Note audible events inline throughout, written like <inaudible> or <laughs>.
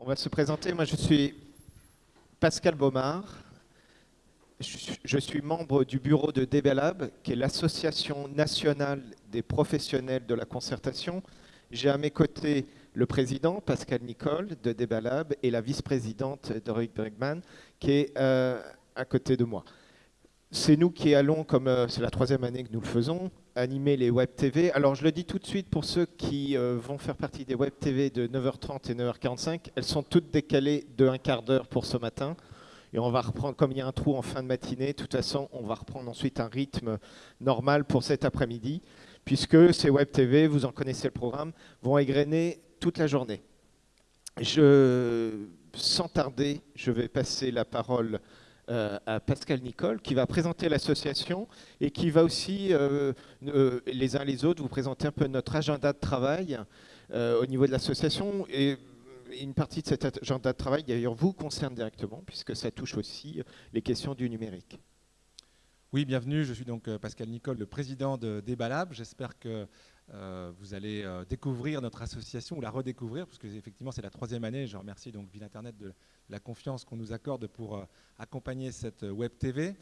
On va se présenter. Moi, je suis Pascal Baumard. Je suis membre du bureau de DBLab, qui est l'association nationale des professionnels de la concertation. J'ai à mes côtés le président, Pascal Nicole, de DBLab, et la vice-présidente, Doric Bregman, qui est euh, à côté de moi. C'est nous qui allons, comme euh, c'est la troisième année que nous le faisons, animer les Web TV. Alors je le dis tout de suite pour ceux qui euh, vont faire partie des Web TV de 9h30 et 9h45, elles sont toutes décalées de un quart d'heure pour ce matin. Et on va reprendre, comme il y a un trou en fin de matinée, de toute façon, on va reprendre ensuite un rythme normal pour cet après-midi, puisque ces Web TV, vous en connaissez le programme, vont égrener toute la journée. Je, sans tarder, je vais passer la parole euh, à Pascal Nicole, qui va présenter l'association et qui va aussi, euh, euh, les uns les autres, vous présenter un peu notre agenda de travail au niveau de l'association. Et une partie de cet agenda de travail, d'ailleurs, vous concerne directement, puisque ça touche aussi les questions du numérique. Oui, bienvenue. Je suis donc Pascal Nicole, le président de Débalab. J'espère que euh, vous allez euh, découvrir notre association ou la redécouvrir, parce que effectivement c'est la troisième année. Je remercie donc Ville Internet de la confiance qu'on nous accorde pour euh, accompagner cette web TV.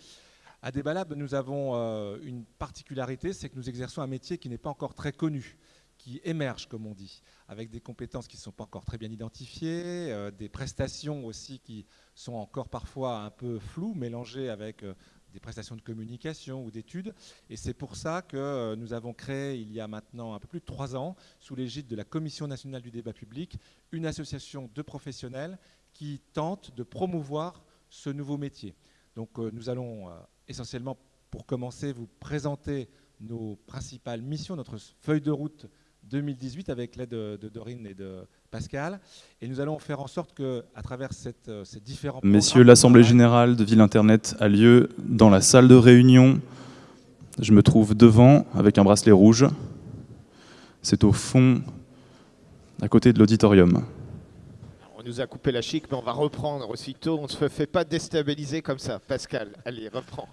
À Débalab, nous avons une particularité, c'est que nous exerçons un métier qui n'est pas encore très connu qui émerge, comme on dit, avec des compétences qui ne sont pas encore très bien identifiées, des prestations aussi qui sont encore parfois un peu floues, mélangées avec des prestations de communication ou d'études. Et c'est pour ça que euh, nous avons créé, il y a maintenant un peu plus de trois ans, sous l'égide de la Commission nationale du débat public, une association de professionnels qui tente de promouvoir ce nouveau métier. Donc euh, nous allons euh, essentiellement, pour commencer, vous présenter nos principales missions, notre feuille de route 2018 avec l'aide de, Dorine et de Pascal. Et nous allons faire en sorte que, à travers cette, euh, ces différents... Messieurs, l'Assemblée Générale de Ville Internet a lieu dans la salle de réunion. Je me trouve devant avec un bracelet rouge. C'est au fond, à côté de l'auditorium. On nous a coupé la chic, mais on va reprendre aussitôt. On ne se fait pas déstabiliser comme ça. Pascal, allez, reprends.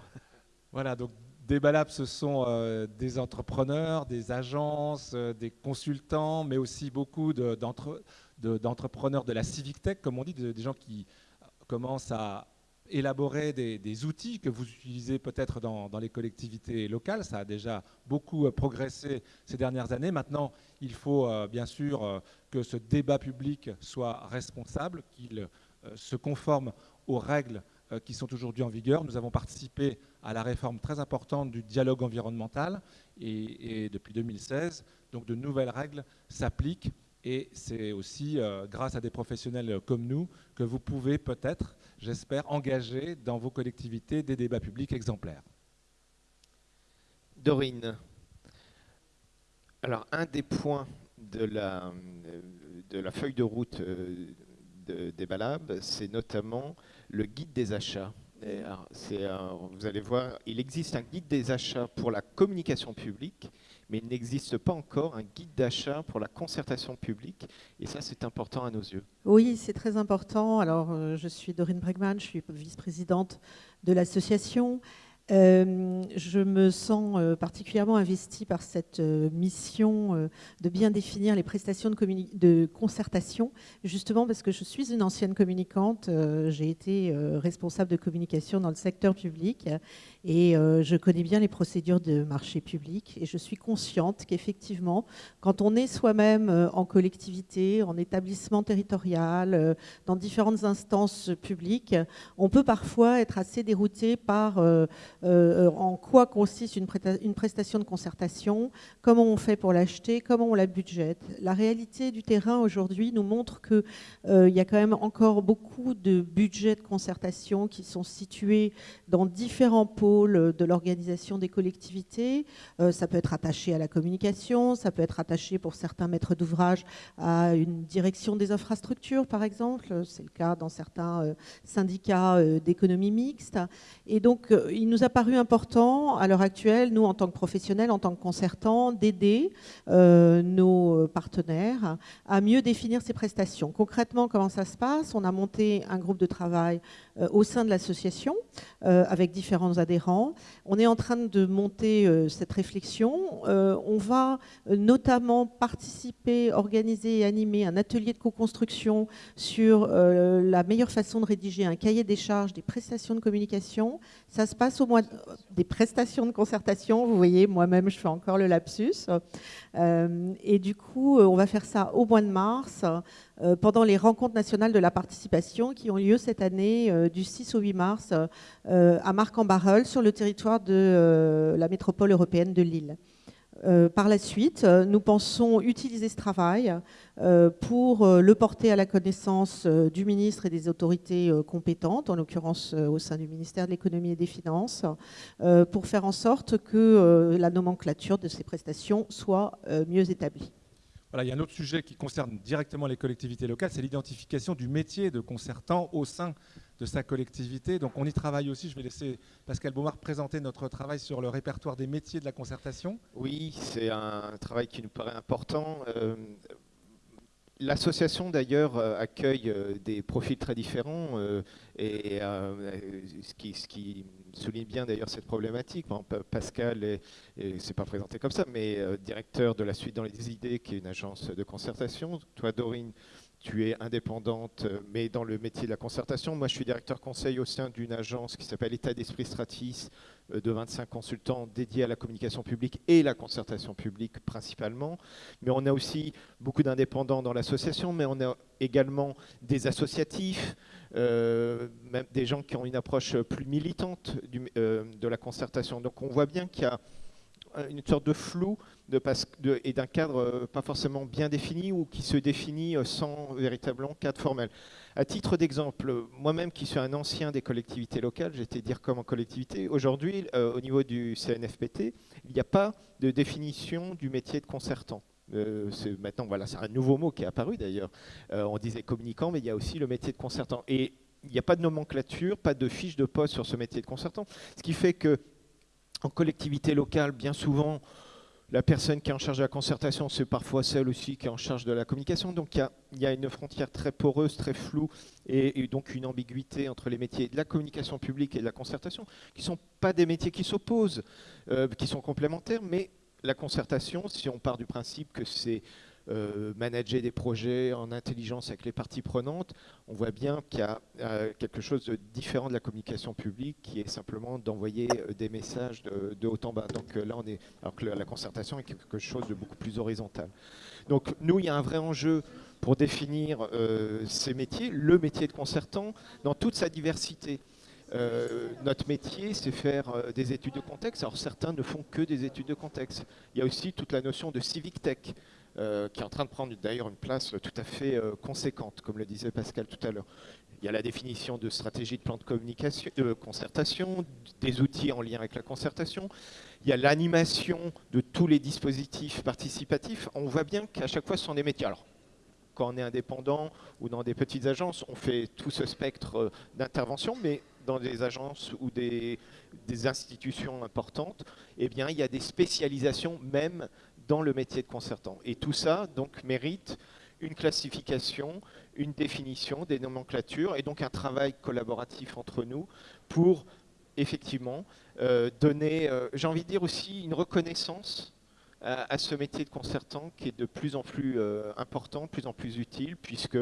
Voilà, donc des Balab, ce sont euh, des entrepreneurs, des agences, euh, des consultants, mais aussi beaucoup d'entrepreneurs de, la civic tech, comme on dit, des gens qui commencent à élaborer des, outils que vous utilisez peut-être dans, les collectivités locales. Ça a déjà beaucoup euh, progressé ces dernières années. Maintenant, il faut bien sûr que ce débat public soit responsable, qu'il se conforme aux règles qui sont aujourd'hui en vigueur. Nous avons participé à la réforme très importante du dialogue environnemental et, depuis 2016, donc de nouvelles règles s'appliquent et c'est aussi euh, grâce à des professionnels comme nous que vous pouvez peut-être, j'espère, engager dans vos collectivités des débats publics exemplaires. Dorine, alors un des points de la, de la feuille de route euh, de, des c'est notamment le guide des achats. vous allez voir, il existe un guide des achats pour la communication publique, mais il n'existe pas encore un guide d'achat pour la concertation publique. Et ça, c'est important à nos yeux. Oui, c'est très important. Alors, euh, je suis Dorine Bregman, je suis vice-présidente de l'association. Euh, je me sens euh, particulièrement investie par cette euh, mission de bien définir les prestations de, de, concertation, justement parce que je suis une ancienne communicante, j'ai été responsable de communication dans le secteur public et je connais bien les procédures de marché public et je suis consciente qu'effectivement, quand on est soi-même en collectivité, en établissement territorial, dans différentes instances publiques, on peut parfois être assez dérouté par euh, en quoi consiste une, prestation de concertation, comment on fait pour l'acheter, comment on la budgète. La réalité du terrain aujourd'hui nous montre qu'il euh, y a quand même encore beaucoup de budgets de concertation qui sont situés dans différents pôles de l'organisation des collectivités. Euh, ça peut être attaché à la communication, ça peut être attaché pour certains maîtres d'ouvrage à une direction des infrastructures, par exemple. C'est le cas dans certains syndicats d'économie mixte. Et donc, il nous a paru important à l'heure actuelle, nous en tant que professionnels, en tant que concertants, d'aider euh, nos partenaires à mieux définir ces prestations. Concrètement, comment ça se passe? On a monté un groupe de travail euh, au sein de l'association euh, avec différents adhérents. On est en train de monter cette réflexion. on va notamment participer, organiser et animer un atelier de co-construction sur la meilleure façon de rédiger un cahier des charges des prestations de communication. Ça se passe au mois des prestations de concertation. Vous voyez, moi-même, je fais encore le lapsus. Euh, et du coup, euh, on va faire ça au mois de mars, euh, pendant les rencontres nationales de la participation qui ont lieu cette année du 6 au 8 mars à Marc-en-Barœul, sur le territoire de la métropole européenne de Lille. Euh, par la suite, euh, nous pensons utiliser ce travail euh, pour le porter à la connaissance du ministre et des autorités compétentes, en l'occurrence au sein du ministère de l'économie et des finances, pour faire en sorte que la nomenclature de ces prestations soit mieux établie. Voilà, il y a un autre sujet qui concerne directement les collectivités locales, c'est l'identification du métier de concertant au sein de sa collectivité. Donc on y travaille aussi. Je vais laisser Pascal Beaumard présenter notre travail sur le répertoire des métiers de la concertation. Oui, c'est un travail qui nous paraît important. Euh, l'association d'ailleurs euh, accueille euh, des profils très différents et ce, qui, souligne bien d'ailleurs cette problématique. Pascal ne s'est pas présenté comme ça, mais directeur de la suite dans les idées, qui est une agence de concertation. Toi, Dorine, tu es indépendante, euh, mais dans le métier de la concertation. Moi, je suis directeur conseil au sein d'une agence qui s'appelle État d'Esprit Stratis, euh, de 25 consultants dédiés à la communication publique et la concertation publique principalement. Mais on a aussi beaucoup d'indépendants dans l'association, mais on a également des associatifs, euh, même des gens qui ont une approche plus militante de la concertation. Donc on voit bien qu'il y a une sorte de flou et d'un cadre euh, pas forcément bien défini ou qui se définit euh, sans véritablement cadre formel. À titre d'exemple, moi-même qui suis un ancien des collectivités locales, j'étais dire comme en collectivité, aujourd'hui euh, au niveau du CNFPT, il n'y a pas de définition du métier de concertant. maintenant, voilà, c'est un nouveau mot qui est apparu d'ailleurs. on disait communicant, mais il y a aussi le métier de concertant. Et il n'y a pas de nomenclature, pas de fiche de poste sur ce métier de concertant, ce qui fait que en collectivité locale, bien souvent, la personne qui est en charge de la concertation, c'est parfois celle aussi qui est en charge de la communication. Donc il y, a, une frontière très poreuse, très floue, et, donc une ambiguïté entre les métiers de la communication publique et de la concertation, qui ne sont pas des métiers qui s'opposent, euh, qui sont complémentaires, mais la concertation, si on part du principe que c'est euh, manager des projets en intelligence avec les parties prenantes, on voit bien qu'il y a euh, quelque chose de différent de la communication publique qui est simplement d'envoyer euh, des messages de, haut en bas. Donc là, on est, alors que la concertation est quelque chose de beaucoup plus horizontal. Donc nous, il y a un vrai enjeu pour définir ces métiers, le métier de concertant dans toute sa diversité. Notre métier, c'est faire des études de contexte. Alors certains ne font que des études de contexte. Il y a aussi toute la notion de civic tech. Euh, qui est en train de prendre d'ailleurs une place tout à fait euh, conséquente, comme le disait Pascal tout à l'heure. Il y a la définition de stratégie de plan de communication, de concertation, des outils en lien avec la concertation. Il y a l'animation de tous les dispositifs participatifs. On voit bien qu'à chaque fois, ce sont des métiers. Alors, quand on est indépendant ou dans des petites agences, on fait tout ce spectre euh, d'intervention, mais dans des agences ou des, institutions importantes, eh bien, il y a des spécialisations même dans le métier de concertant. Et tout ça donc mérite une classification, une définition, des nomenclatures et donc un travail collaboratif entre nous pour effectivement euh, donner, euh, j'ai envie de dire aussi, une reconnaissance à, ce métier de concertant qui est de plus en plus euh, important, de plus en plus utile, puisque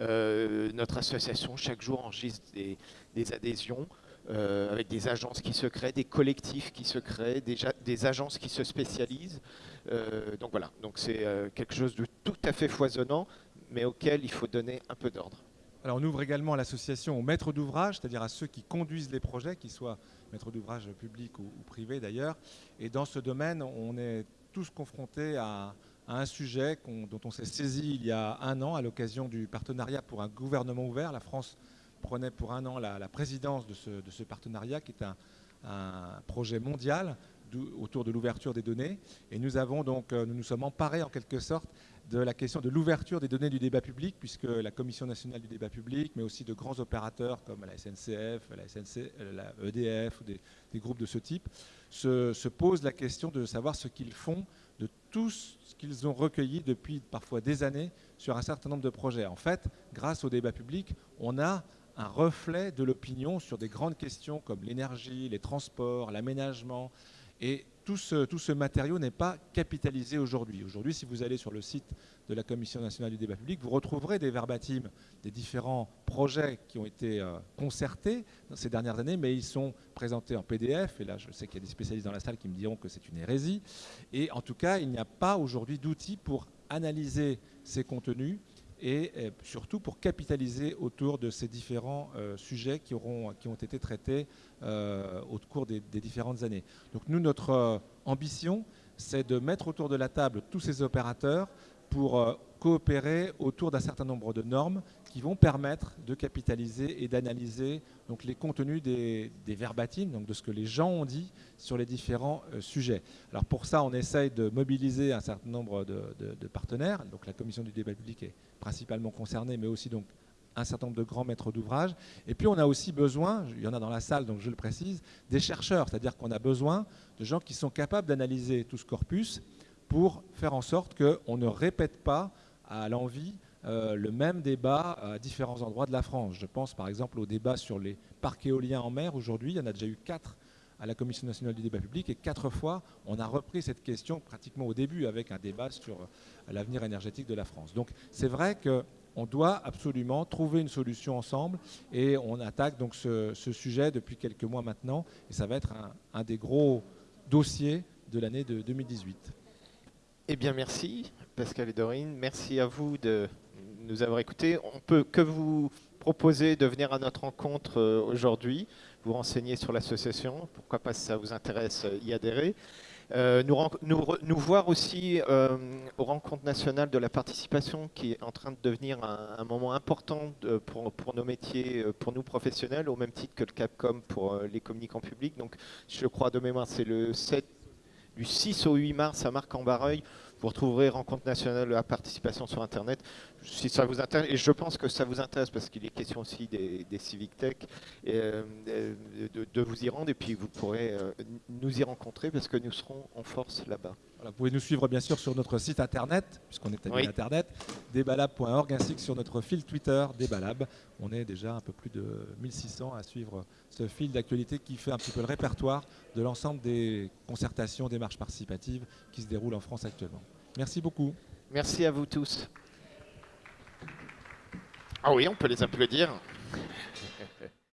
notre association chaque jour enregistre des, adhésions avec des agences qui se créent, des collectifs qui se créent, des, des agences qui se spécialisent. Euh, donc voilà, donc c'est euh, quelque chose de tout à fait foisonnant, mais auquel il faut donner un peu d'ordre. Alors on ouvre également l'association aux maîtres d'ouvrage, c'est-à-dire à ceux qui conduisent les projets, qu'ils soient maîtres d'ouvrage publics ou, privés d'ailleurs. Et dans ce domaine, on est tous confrontés à, un sujet dont on s'est saisi il y a un an à l'occasion du partenariat pour un gouvernement ouvert. La France prenait pour un an la, présidence de ce, partenariat qui est un, un projet mondial autour de l'ouverture des données. Et nous avons donc, euh, nous nous sommes emparés en quelque sorte de la question de l'ouverture des données du débat public, puisque la Commission nationale du débat public, mais aussi de grands opérateurs comme la SNCF, la, SNC, la EDF ou des, groupes de ce type, se posent la question de savoir ce qu'ils font de tout ce qu'ils ont recueilli depuis parfois des années sur un certain nombre de projets. En fait, grâce au débat public, on a un reflet de l'opinion sur des grandes questions comme l'énergie, les transports, l'aménagement. Et tout ce, tout ce matériau n'est pas capitalisé aujourd'hui. Aujourd'hui, si vous allez sur le site de la Commission nationale du débat public, vous retrouverez des verbatims des différents projets qui ont été euh, concertés dans ces dernières années, mais ils sont présentés en PDF. Et là, je sais qu'il y a des spécialistes dans la salle qui me diront que c'est une hérésie. Et en tout cas, il n'y a pas aujourd'hui d'outils pour analyser ces contenus et euh, surtout pour capitaliser autour de ces différents euh, sujets qui, ont été traités euh, au cours des, différentes années. Donc nous, notre ambition, c'est de mettre autour de la table tous ces opérateurs pour coopérer autour d'un certain nombre de normes qui vont permettre de capitaliser et d'analyser donc les contenus des, des donc de ce que les gens ont dit sur les différents euh, sujets. Alors pour ça, on essaye de mobiliser un certain nombre de, partenaires. Donc la commission du débat public est principalement concernée, mais aussi donc un certain nombre de grands maîtres d'ouvrage. Et puis on a aussi besoin, il y en a dans la salle, donc je le précise, des chercheurs, c'est-à-dire qu'on a besoin de gens qui sont capables d'analyser tout ce corpus pour faire en sorte qu'on ne répète pas à l'envie euh, le même débat à différents endroits de la France. Je pense par exemple au débat sur les parcs éoliens en mer. Aujourd'hui, il y en a déjà eu quatre à la Commission nationale du débat public et quatre fois, on a repris cette question pratiquement au début avec un débat sur euh, l'avenir énergétique de la France. Donc c'est vrai qu'on doit absolument trouver une solution ensemble et on attaque donc ce, sujet depuis quelques mois maintenant et ça va être un, un des gros dossiers de l'année de 2018. Eh bien merci Pascal et Dorine, merci à vous de nous avoir écoutés. On peut que vous proposer de venir à notre rencontre euh, aujourd'hui, vous renseigner sur l'association, pourquoi pas si ça vous intéresse euh, y adhérer. Euh, nous, nous, voir aussi aux rencontres nationales de la participation qui est en train de devenir un, moment important pour, pour, nos métiers, pour nous professionnels, au même titre que le Capcom pour les communicants publics. Donc je crois de mémoire c'est le 7, du 6 au 8 mars à Marc-en-Barreuil. Vous retrouverez Rencontre nationale à participation sur Internet. Si ça vous intéresse, et je pense que ça vous intéresse parce qu'il est question aussi des, Civic Tech, euh, de, vous y rendre et puis vous pourrez euh, nous y rencontrer parce que nous serons en force là-bas. Vous pouvez nous suivre bien sûr sur notre site internet, puisqu'on est à oui. internet, débalab.org, ainsi que sur notre fil Twitter, Débalab. On est déjà un peu plus de 1600 à suivre ce fil d'actualité qui fait un petit peu le répertoire de l'ensemble des concertations, des marches participatives qui se déroulent en France actuellement. Merci beaucoup. Merci à vous tous. Ah oui, on peut les applaudir. <laughs>